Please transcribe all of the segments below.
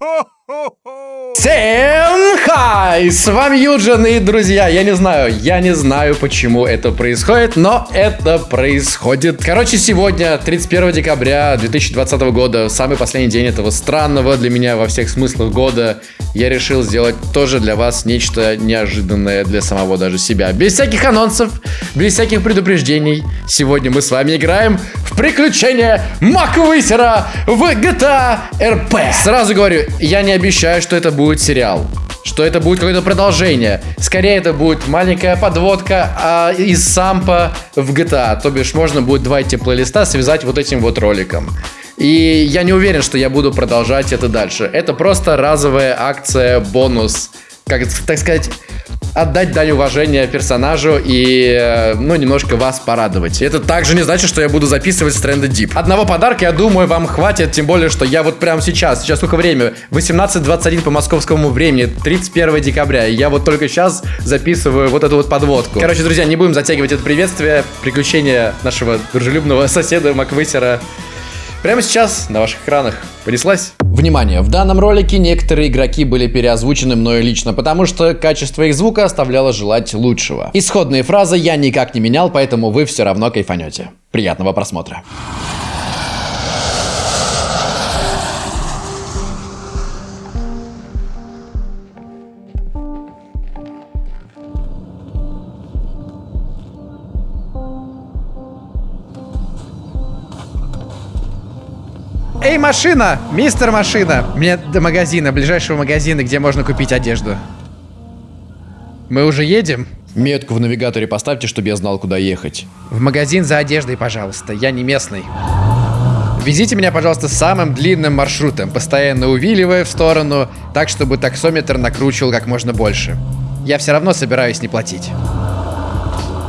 ho, oh, ho. Всем хай! С вами Юджин и друзья, я не знаю, я не знаю, почему это происходит, но это происходит. Короче, сегодня, 31 декабря 2020 года, самый последний день этого странного для меня во всех смыслах года, я решил сделать тоже для вас нечто неожиданное для самого даже себя. Без всяких анонсов, без всяких предупреждений. Сегодня мы с вами играем в приключения Маквысера в GTA RP. Сразу говорю, я не обещаю, что это будет сериал что это будет какое-то продолжение. Скорее, это будет маленькая подводка а, из сампа в GTA. То бишь, можно будет два эти плейлиста связать вот этим вот роликом. И я не уверен, что я буду продолжать это дальше. Это просто разовая акция, бонус. Как, так сказать, отдать дань уважения персонажу и, э, ну, немножко вас порадовать. Это также не значит, что я буду записывать Stranded Deep. Одного подарка, я думаю, вам хватит, тем более, что я вот прямо сейчас, сейчас сколько время? 18.21 по московскому времени, 31 декабря, и я вот только сейчас записываю вот эту вот подводку. Короче, друзья, не будем затягивать это приветствие, приключения нашего дружелюбного соседа Маквысера Прямо сейчас на ваших экранах. Понеслась? Внимание, в данном ролике некоторые игроки были переозвучены мною лично, потому что качество их звука оставляло желать лучшего. Исходные фразы я никак не менял, поэтому вы все равно кайфанете. Приятного просмотра. Машина! Мистер Машина! Мне до магазина, ближайшего магазина, где можно купить одежду. Мы уже едем? Метку в навигаторе поставьте, чтобы я знал, куда ехать. В магазин за одеждой, пожалуйста. Я не местный. Везите меня, пожалуйста, самым длинным маршрутом, постоянно увиливая в сторону, так, чтобы таксометр накручивал как можно больше. Я все равно собираюсь не платить.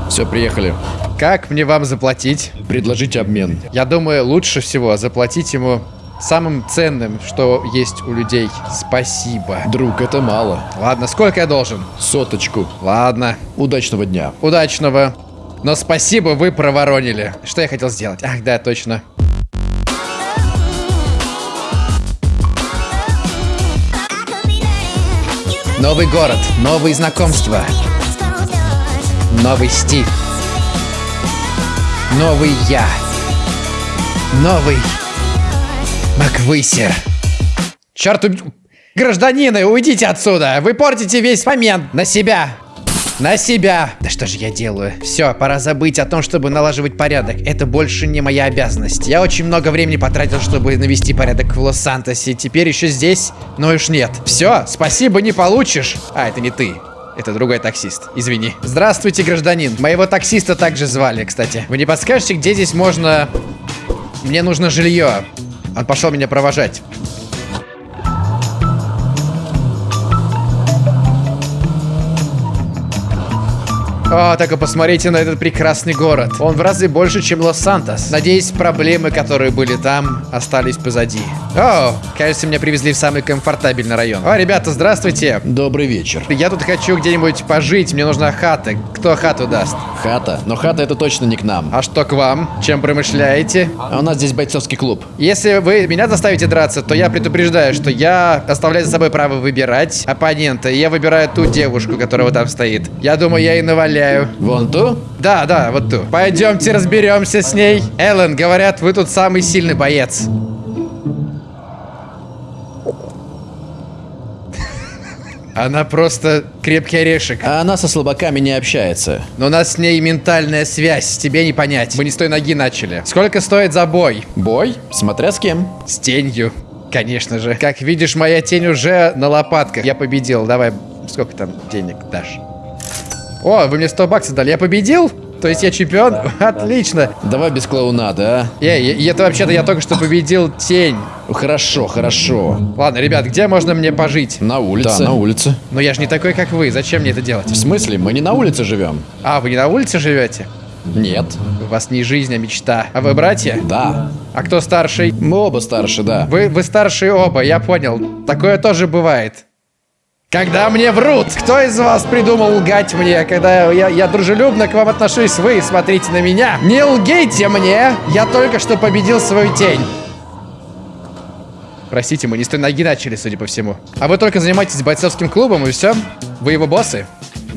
Все, приехали. Как мне вам заплатить? Предложите обмен. Я думаю, лучше всего заплатить ему самым ценным, что есть у людей. Спасибо. Друг, это мало. Ладно, сколько я должен? Соточку. Ладно. Удачного дня. Удачного. Но спасибо, вы проворонили. Что я хотел сделать? Ах, да, точно. Новый город, новые знакомства, новый стиль. Новый я. Новый Маквысер. Черт, уб... гражданины, уйдите отсюда. Вы портите весь момент. На себя. На себя. Да что же я делаю? Все, пора забыть о том, чтобы налаживать порядок. Это больше не моя обязанность. Я очень много времени потратил, чтобы навести порядок в Лос-Сантосе. Теперь еще здесь, но уж нет. Все, спасибо, не получишь. А, это не ты. Это другой таксист. Извини. Здравствуйте, гражданин. Моего таксиста также звали, кстати. Вы не подскажете, где здесь можно... Мне нужно жилье. Он пошел меня провожать. О, так и посмотрите на этот прекрасный город. Он в разы больше, чем Лос-Сантос. Надеюсь, проблемы, которые были там, остались позади. О, кажется, меня привезли в самый комфортабельный район. О, ребята, здравствуйте. Добрый вечер. Я тут хочу где-нибудь пожить, мне нужна хата. Кто хату даст? Хата? Но хата это точно не к нам. А что к вам? Чем промышляете? А у нас здесь бойцовский клуб. Если вы меня заставите драться, то я предупреждаю, что я оставляю за собой право выбирать оппонента. И я выбираю ту девушку, которая вот там стоит. Я думаю, я и наваляю стреляю. Вон ту? Да, да, вот ту. Пойдемте разберемся с ней. Эллен, говорят, вы тут самый сильный боец. Она просто крепкий орешек. А она со слабаками не общается. Но у нас с ней ментальная связь, тебе не понять. Мы не с той ноги начали. Сколько стоит за бой? Бой? Смотря с кем. С тенью. Конечно же. Как видишь, моя тень уже на лопатках. Я победил. Давай, сколько там денег дашь? О, вы мне 100 баксов дали. Я победил? То есть я чемпион? Да, Отлично. Давай без клоунада, а? Эй, это вообще-то я только что победил тень. Хорошо, хорошо. Ладно, ребят, где можно мне пожить? На улице. Да, на улице. Но я же не такой, как вы. Зачем мне это делать? В смысле? Мы не на улице живем. А, вы не на улице живете? Нет. У вас не жизнь, а мечта. А вы братья? Да. А кто старший? Мы оба старше, да. Вы, вы старшие оба, я понял. Такое тоже бывает. Когда мне врут, кто из вас придумал лгать мне, когда я, я дружелюбно к вам отношусь, вы смотрите на меня. Не лгейте мне, я только что победил свою тень. Простите, мы не с той ноги начали, судя по всему. А вы только занимаетесь бойцовским клубом и все? Вы его боссы?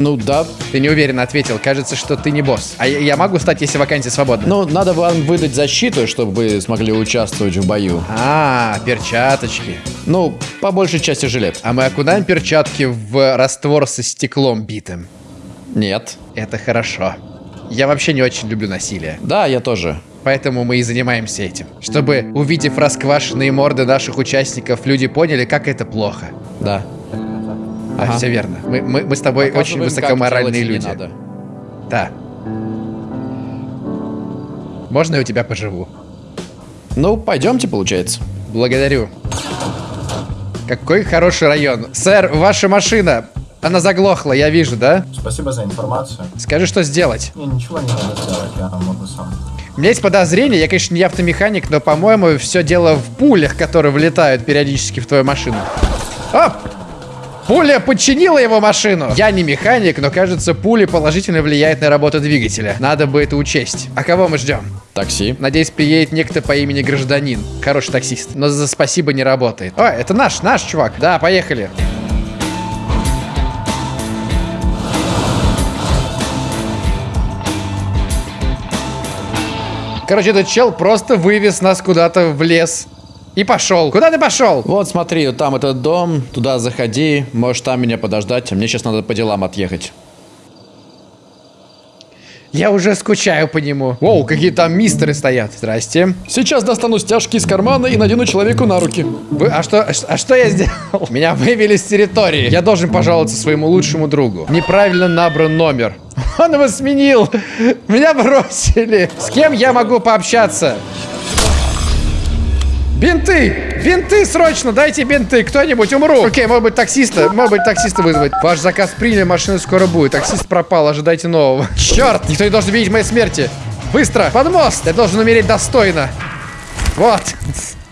Ну да. Ты неуверенно ответил. Кажется, что ты не босс. А я, я могу стать, если вакансия свободна? Ну, надо вам выдать защиту, чтобы вы смогли участвовать в бою. А, перчаточки. Ну, по большей части жилет. А мы окунаем перчатки в раствор со стеклом битым. Нет. Это хорошо. Я вообще не очень люблю насилие. Да, я тоже. Поэтому мы и занимаемся этим. Чтобы, увидев расквашенные морды наших участников, люди поняли, как это плохо. Да. Да, Ага. все верно. Мы, мы, мы с тобой очень высокоморальные люди. надо. Да. Можно я у тебя поживу? Ну, пойдемте, получается. Благодарю. Какой хороший район. Сэр, ваша машина. Она заглохла, я вижу, да? Спасибо за информацию. Скажи, что сделать. Мне ничего не надо сделать, я могу сам. У меня есть подозрение, я, конечно, не автомеханик, но, по-моему, все дело в пулях, которые влетают периодически в твою машину. Оп! Пуля подчинила его машину. Я не механик, но кажется, пуля положительно влияет на работу двигателя. Надо бы это учесть. А кого мы ждем? Такси. Надеюсь, приедет некто по имени Гражданин. Хороший таксист. Но за спасибо не работает. О, это наш, наш чувак. Да, поехали. Короче, этот чел просто вывез нас куда-то в лес. И пошел. Куда ты пошел? Вот смотри, вот там этот дом, туда заходи, можешь там меня подождать, а мне сейчас надо по делам отъехать. Я уже скучаю по нему. Воу, какие там мистеры стоят. Здрасте. Сейчас достану стяжки из кармана и надену человеку на руки. Вы, а что, а а что я сделал? Меня вывели с территории. Я должен пожаловаться своему лучшему другу. Неправильно набран номер. Он его сменил. Меня бросили. С кем я могу пообщаться? Бинты! Бинты срочно! Дайте бинты! Кто-нибудь умру! Окей, может быть таксиста? Может быть таксиста вызвать? Ваш заказ приняли, машина скоро будет. Таксист пропал, ожидайте нового. Черт! Никто не должен видеть моей смерти! Быстро! Под мост! Я должен умереть достойно! Вот!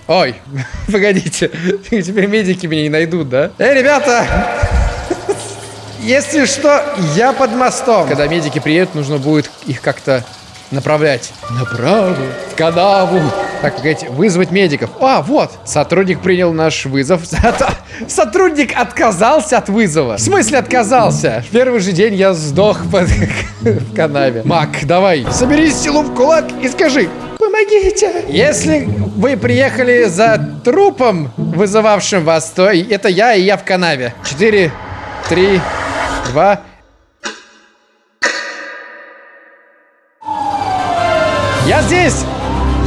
Ой, погодите. Теперь медики меня не найдут, да? Эй, ребята! Если что, я под мостом. Когда медики приедут, нужно будет их как-то направлять. Направо. В канаву. Так, погодите, вызвать медиков. А, вот. Сотрудник принял наш вызов. Сотрудник отказался от вызова. В смысле отказался? В первый же день я сдох под... в канаве. Мак, давай, собери силу в кулак и скажи. Помогите! Если вы приехали за трупом, вызывавшим вас, то это я и я в канаве. Четыре, три, два. Я здесь!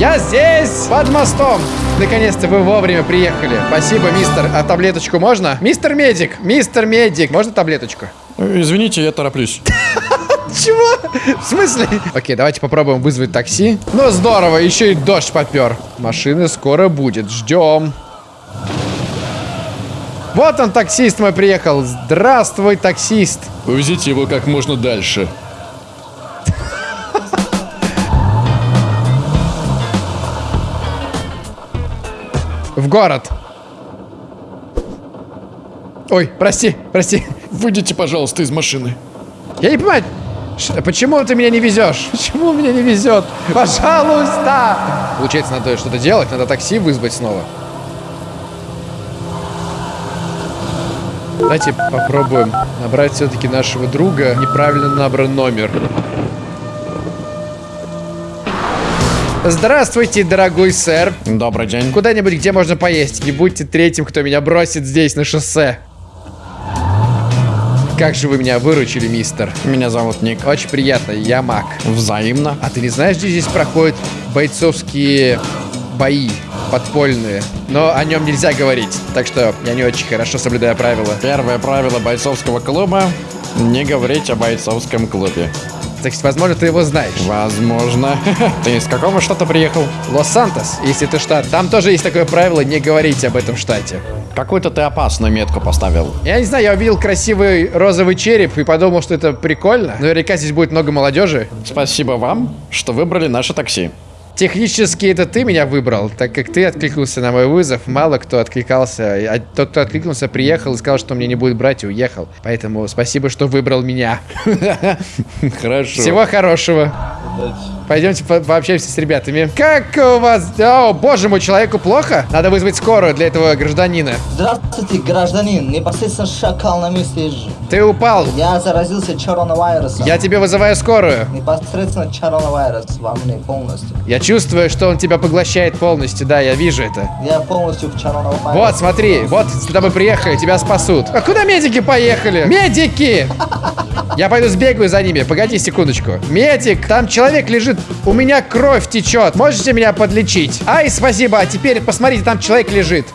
Я здесь! Под мостом! Наконец-то вы вовремя приехали. Спасибо, мистер. А таблеточку можно? Мистер Медик! Мистер Медик! Можно таблеточку? Извините, я тороплюсь. Чего? В смысле? Окей, давайте попробуем вызвать такси. Ну, здорово, еще и дождь попер. Машина скоро будет, ждем. Вот он, таксист мой приехал. Здравствуй, таксист. Увезите его как можно дальше. В город. Ой, прости, прости. Выйдите, пожалуйста, из машины. Я не понимаю, почему ты меня не везешь? Почему меня не везет? Пожалуйста! Получается, надо что-то делать, надо такси вызвать снова. Давайте попробуем набрать все-таки нашего друга. Неправильно набран номер. Здравствуйте, дорогой сэр. Добрый день. Куда-нибудь, где можно поесть. Не будьте третьим, кто меня бросит здесь, на шоссе. Как же вы меня выручили, мистер. Меня зовут Ник. Очень приятно, я маг. Взаимно. А ты не знаешь, где здесь проходят бойцовские бои подпольные? Но о нем нельзя говорить, так что я не очень хорошо соблюдаю правила. Первое правило бойцовского клуба – не говорить о бойцовском клубе. Так что, возможно, ты его знаешь. Возможно. Ты из какого штата приехал? Лос-Сантос, если ты штат. Там тоже есть такое правило не говорить об этом штате. Какую-то ты опасную метку поставил. Я не знаю, я увидел красивый розовый череп и подумал, что это прикольно. Наверняка здесь будет много молодежи. Спасибо вам, что выбрали наше такси. Технически это ты меня выбрал, так как ты откликнулся на мой вызов. Мало кто откликался. А тот, кто откликнулся, приехал и сказал, что мне не будет брать и уехал. Поэтому спасибо, что выбрал меня. Хорошо. Всего хорошего. Дать. Пойдемте по- пообщаемся с ребятами. Как у вас... О, боже мой, человеку плохо? Надо вызвать скорую для этого гражданина. Здравствуйте, гражданин. Непосредственно шакал на месте. Ты упал. Я заразился коронавирусом. Я тебе вызываю скорую. Непосредственно коронавирус во мне полностью. Я чувствую, что он тебя поглощает полностью. Да, я вижу это. Я полностью в коронавирусе. Вот, смотри, вот сюда мы приехали, тебя спасут. А куда медики поехали? Медики! Я пойду сбегаю за ними. Погоди секундочку. Медик, там человек лежит. У меня кровь течет. Можете меня подлечить? Ай, спасибо. А теперь посмотрите, там человек лежит.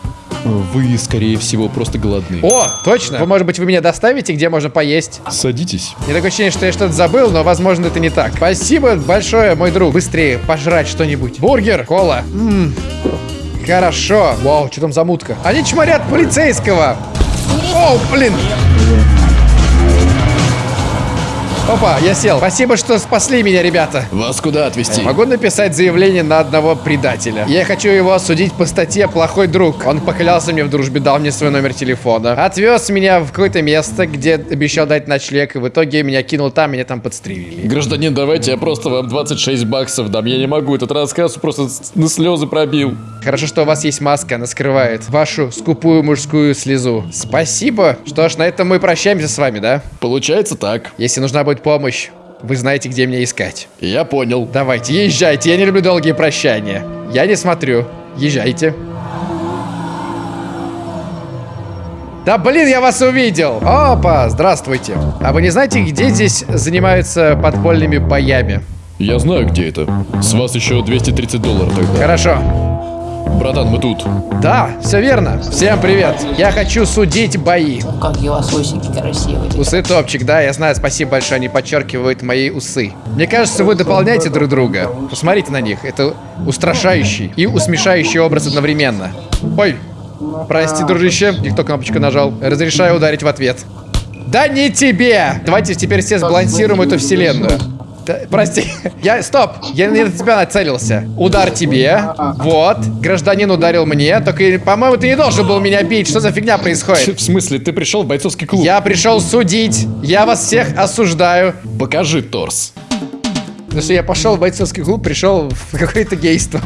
Вы, скорее всего, просто голодны. О, точно. Вы, может быть, вы меня доставите, где можно поесть? Садитесь. Мне такое ощущение, что я что-то забыл, но, возможно, это не так. Спасибо большое, мой друг. Быстрее пожрать что-нибудь. Бургер, кола. М, Хорошо. Вау, что там за мутка? Они чморят полицейского. О, блин. Опа, я сел. Спасибо, что спасли меня, ребята. Вас куда отвезти? Могу написать заявление на одного предателя. Я хочу его осудить по статье «Плохой друг». Он поклялся мне в дружбе, дал мне свой номер телефона. Отвез меня в какое-то место, где обещал дать ночлег, и в итоге меня кинул там, меня там подстрелили. Гражданин, давайте я просто вам 26 баксов дам. Я не могу, этот рассказ просто на слезы пробил. Хорошо, что у вас есть маска, она скрывает вашу скупую мужскую слезу. Спасибо. Что ж, на этом мы прощаемся с вами, да? Получается так. Если нужна будет помощь, вы знаете, где меня искать. Я понял. Давайте, езжайте, я не люблю долгие прощания. Я не смотрю. Езжайте. Да блин, я вас увидел! Опа, здравствуйте. А вы не знаете, где здесь занимаются подпольными боями? Я знаю, где это. С вас еще 230 долларов тогда. Хорошо. Братан, мы тут. Да, все верно. Всем привет. Я хочу судить бои. Какие у вас усики красивые. Усы топчик, да, я знаю, спасибо большое, они подчеркивают мои усы. Мне кажется, вы дополняете друг друга. Посмотрите на них, это устрашающий и усмешающий образ одновременно. Ой, прости, дружище, не кто кнопочку нажал. Разрешаю ударить в ответ. Да не тебе! Давайте теперь все сбалансируем эту вселенную. Да, прости. Я, стоп, я не на тебя нацелился. Удар тебе. Вот. Гражданин ударил мне. Только, по-моему, ты не должен был меня бить. Что за фигня происходит? В смысле, ты пришел в бойцовский клуб? Я пришел судить. Я вас всех осуждаю. Покажи торс. Потому что я пошел в бойцовский клуб, пришел в какое-то гейство.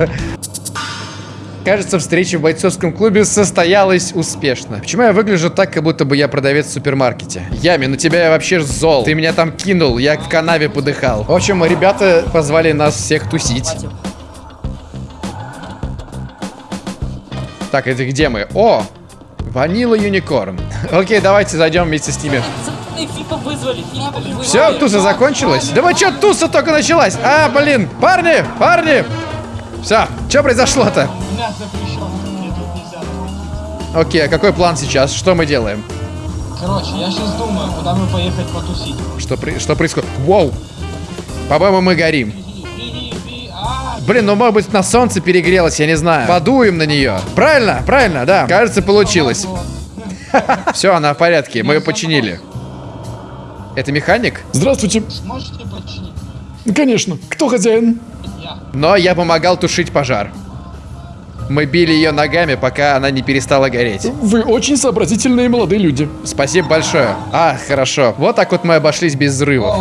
Кажется, встреча в бойцовском клубе состоялась успешно. Почему я выгляжу так, как будто бы я продавец в супермаркете? Ями, на тебя я вообще зол. Ты меня там кинул, я в канаве подыхал. В общем, ребята позвали нас всех тусить. Так, это где мы? О! Ванила Юникорн. Окей, давайте зайдем вместе с ними. Вызвали, вызвали. Все, туса закончилась? Да вы что, туса только началась? А, блин, парни, парни! Все, что произошло-то? Окей, а какой план сейчас? Что мы делаем? Короче, я сейчас думаю, куда мы поехать потусить. Что, при- что происходит? Воу! По-моему, мы горим. Блин, ну может быть на солнце перегрелось, я не знаю. Подуем на нее. Правильно, правильно, да. Кажется, получилось. Все, она в порядке, мы ее починили. Это механик? Здравствуйте. Можете починить? Конечно. Кто хозяин? Но я помогал тушить пожар. Мы били ее ногами, пока она не перестала гореть. Вы очень сообразительные молодые люди. Спасибо большое. А, хорошо. Вот так вот мы обошлись без взрывов.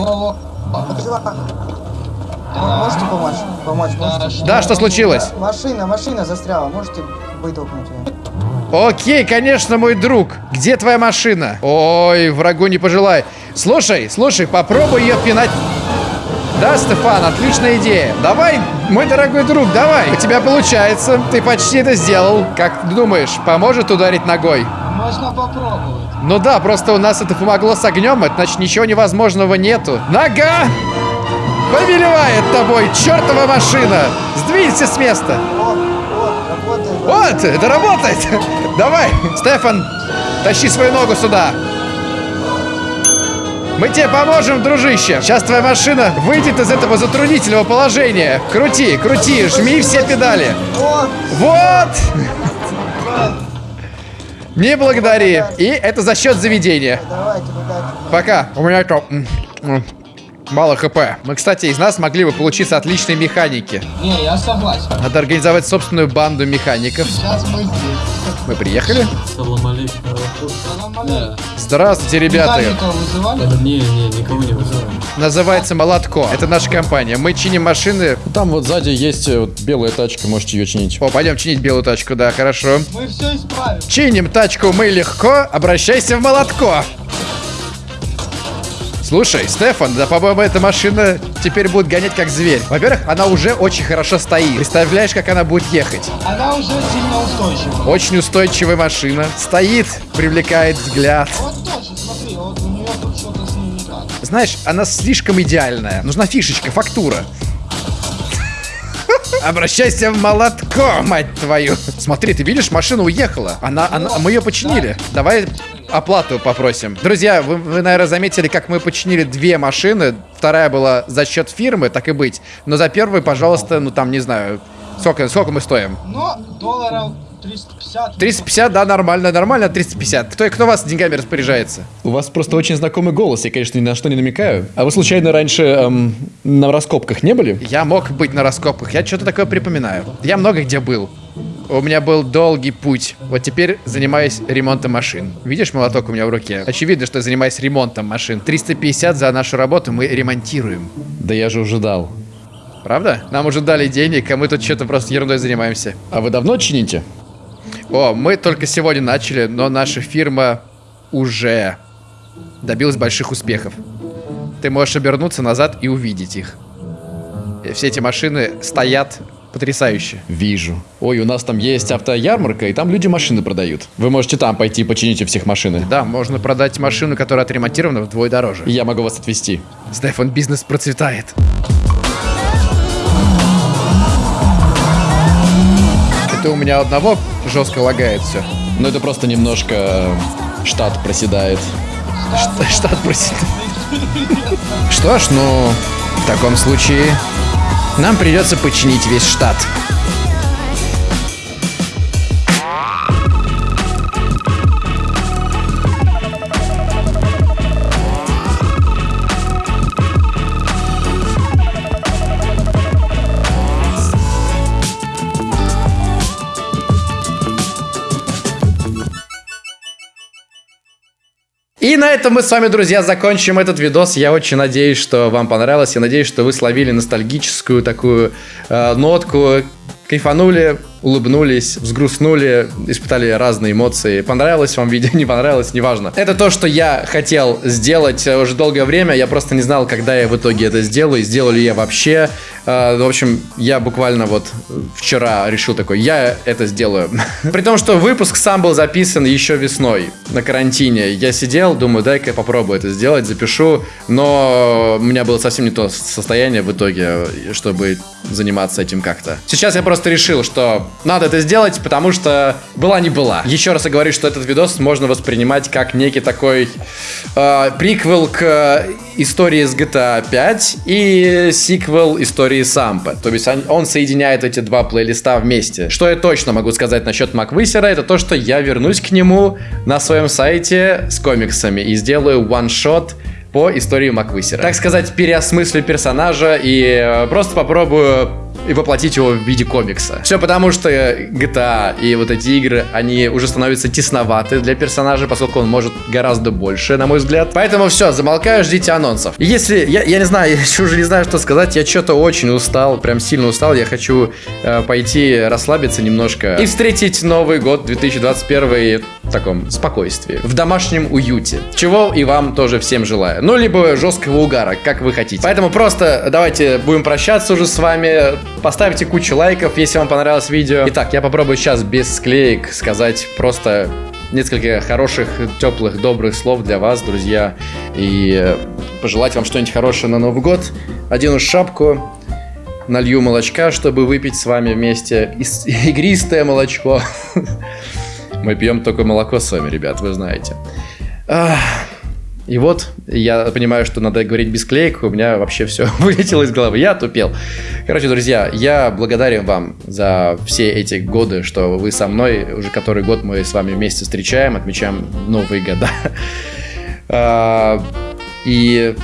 Можете помочь? Помочь можете? Да, что случилось? Машина, машина застряла. Можете вытолкнуть ее? Окей, конечно, мой друг. Где твоя машина? Ой, врагу не пожелай. Слушай, слушай, попробуй ее пинать. Да, Стефан, отличная идея. Давай, мой дорогой друг, давай. У тебя получается. Ты почти это сделал. Как ты думаешь, поможет ударить ногой? можно попробовать. Ну да, просто у нас это помогло с огнем, это значит ничего невозможного нету. Нога! Повелевает тобой, чертова машина! Сдвинься с места! О, о, работает. Вот, это работает! Давай, Стефан, тащи свою ногу сюда! Мы тебе поможем, дружище! Сейчас твоя машина выйдет из этого затруднительного положения. Крути, крути, жми все педали. Вот! Не благодари. И это за счет заведения. Пока. У меня это... Мало хп. Мы, кстати, из нас могли бы получиться отличные механики. Не, я согласен. Надо организовать собственную банду механиков. Сейчас мы здесь. Мы приехали? Салам алейкум. Здравствуйте, ребята. Вызывали? Не, не, никого не вызываем. Называется Молотко. Это наша компания. Мы чиним машины. Там вот сзади есть э, вот белая тачка, можете ее чинить. О, пойдем чинить белую тачку, да, хорошо. Мы все исправим. Чиним тачку мы легко, обращайся в Молотко. Слушай, Стефан, да, по-моему, эта машина теперь будет гонять как зверь. Во-первых, она уже очень хорошо стоит. Представляешь, как она будет ехать? Она уже сильно устойчива. Очень устойчивая машина. Стоит, привлекает взгляд. Вот точно, смотри, вот у нее тут что-то с ней не так. Знаешь, она слишком идеальная. Нужна фишечка, фактура. Обращайся в молотко, мать твою. Смотри, ты видишь, машина уехала. Она, она, мы ее починили. Давай оплату попросим. Друзья, вы, вы, наверное, заметили, как мы починили две машины. Вторая была за счет фирмы, так и быть. Но за первую, пожалуйста, ну там, не знаю, сколько, сколько мы стоим? Но долларов 350. 350, да, нормально, нормально, 350. Кто, кто вас деньгами распоряжается? У вас просто очень знакомый голос, я, конечно, ни на что не намекаю. А вы случайно раньше эм, на раскопках не были? Я мог быть на раскопках, я что-то такое припоминаю. Я много где был. У меня был долгий путь. Вот теперь занимаюсь ремонтом машин. Видишь молоток у меня в руке? Очевидно, что я занимаюсь ремонтом машин. 350 за нашу работу мы ремонтируем. Да я же уже дал. Правда? Нам уже дали денег, а мы тут что-то просто ерундой занимаемся. А вы давно чините? О, мы только сегодня начали, но наша фирма уже добилась больших успехов. Ты можешь обернуться назад и увидеть их. Все эти машины стоят потрясающе. Вижу. Ой, у нас там есть автоярмарка, и там люди машины продают. Вы можете там пойти починить у всех машины. Да, можно продать машину, которая отремонтирована вдвое дороже. Я могу вас отвезти. Стефан, бизнес процветает. Это у меня одного жестко лагает все. Но это просто немножко э, штат проседает. Штат просит. Что ж, ну, в таком случае нам придется починить весь штат. И на этом мы с вами, друзья, закончим этот видос. Я очень надеюсь, что вам понравилось. Я надеюсь, что вы словили ностальгическую такую э, нотку, кайфанули, улыбнулись, взгрустнули, испытали разные эмоции. Понравилось вам видео, не понравилось, неважно. Это то, что я хотел сделать э, уже долгое время. Я просто не знал, когда я в итоге это сделаю, сделаю ли я вообще. Э, В общем, я буквально вот вчера решил такой, я это сделаю. При том, что выпуск сам был записан еще весной на карантине. Я сидел, думаю, дай-ка я попробую это сделать, запишу. Но у меня было совсем не то состояние в итоге, чтобы заниматься этим как-то. Сейчас я просто решил, что надо это сделать, потому что была не была. Еще раз я говорю, что этот видос можно воспринимать как некий такой э, приквел к истории с GTA 5 и сиквел истории Сампа. То есть он, он соединяет эти два плейлиста вместе. Что я точно могу сказать насчет Маквысера, это то, что я вернусь к нему на своем сайте с комиксами и сделаю one-shot по истории Маквысера. Так сказать, переосмыслю персонажа и э, просто попробую и воплотить его в виде комикса. Все потому, что GTA и вот эти игры, они уже становятся тесноваты для персонажа, поскольку он может гораздо больше, на мой взгляд. Поэтому все, замолкаю, ждите анонсов. Если, я, я не знаю, я уже не знаю, что сказать, я что-то очень устал, прям сильно устал, я хочу э, пойти расслабиться немножко и встретить Новый год 2021 в таком спокойствии, в домашнем уюте. Чего и вам тоже всем желаю. Ну, либо жесткого угара, как вы хотите. Поэтому просто давайте будем прощаться уже с вами. Поставьте кучу лайков, если вам понравилось видео. Итак, я попробую сейчас без склеек сказать просто несколько хороших, теплых, добрых слов для вас, друзья. И э, пожелать вам что-нибудь хорошее на Новый год. Одену шапку, налью молочка, чтобы выпить с вами вместе ис- игристое молочко. Мы пьем только молоко с вами, ребят, вы знаете. И вот, я понимаю, что надо говорить без клеек, у меня вообще все вылетело из головы, я тупел. Короче, друзья, я благодарен вам за все эти годы, что вы со мной, уже который год мы с вами вместе встречаем, отмечаем Новые года. А, И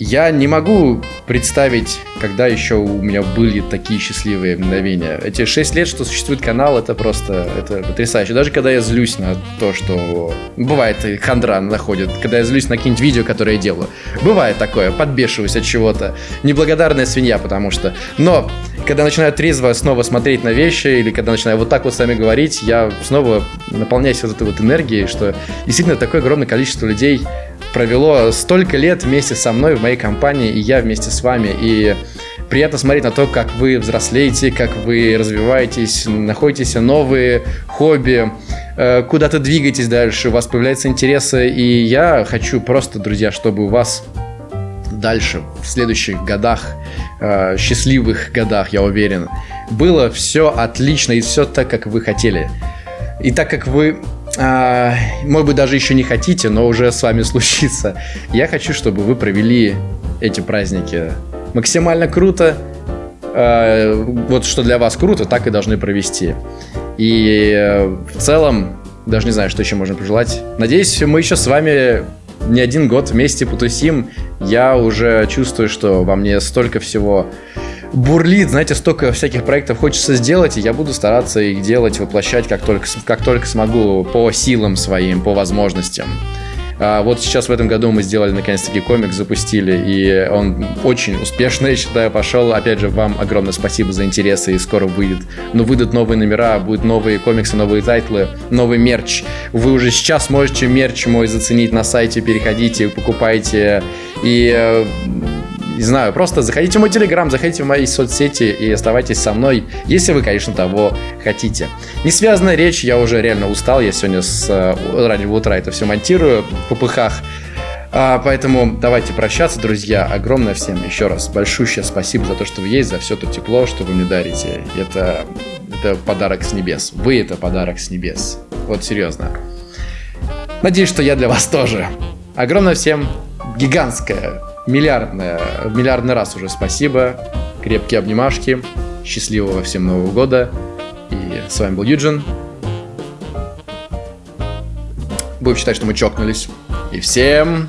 Я не могу представить, когда еще у меня были такие счастливые мгновения. Эти 6 лет, что существует канал, это просто это потрясающе. Даже когда я злюсь на то, что... Бывает, хандра находит, когда я злюсь на какие-нибудь видео, которые я делаю. Бывает такое, подбешиваюсь от чего-то. Неблагодарная свинья, потому что... Но, когда начинаю трезво снова смотреть на вещи, или когда начинаю вот так вот с вами говорить, я снова наполняюсь вот этой вот энергией, что действительно такое огромное количество людей провело столько лет вместе со мной в моей компании, и я вместе с вами. И приятно смотреть на то, как вы взрослеете, как вы развиваетесь, находите новые хобби, э, куда-то двигаетесь дальше, у вас появляются интересы. И я хочу просто, друзья, чтобы у вас дальше, в следующих годах, э, счастливых годах, я уверен, было все отлично и все так, как вы хотели. И так как вы а, может быть, даже еще не хотите, но уже с вами случится. Я хочу, чтобы вы провели эти праздники максимально круто. А, вот что для вас круто, так и должны провести. И э, в целом, даже не знаю, что еще можно пожелать. Надеюсь, мы еще с вами не один год вместе потусим. Я уже чувствую, что во мне столько всего бурлит, знаете, столько всяких проектов хочется сделать, и я буду стараться их делать, воплощать как только, как только смогу по силам своим, по возможностям. А вот сейчас в этом году мы сделали наконец-таки комикс, запустили, и он очень успешно, я считаю, пошел. Опять же, вам огромное спасибо за интересы, и скоро выйдет. Но выйдут новые номера, будут новые комиксы, новые тайтлы, новый мерч. Вы уже сейчас можете мерч мой заценить на сайте, переходите, покупайте. И э, не знаю, просто заходите в мой телеграм, заходите в мои соцсети и оставайтесь со мной, если вы, конечно, того хотите. Не связанная речь, я уже реально устал, я сегодня с раннего утра это все монтирую в попыхах. А, поэтому давайте прощаться, друзья. Огромное всем еще раз большущее спасибо за то, что вы есть, за все то тепло, что вы мне дарите. Это, это подарок с небес. Вы это подарок с небес. Вот серьезно. Надеюсь, что я для вас тоже. Огромное всем гигантское миллиардное, миллиардный раз уже спасибо. Крепкие обнимашки. Счастливого всем Нового года. И с вами был Юджин. Будем считать, что мы чокнулись. И всем!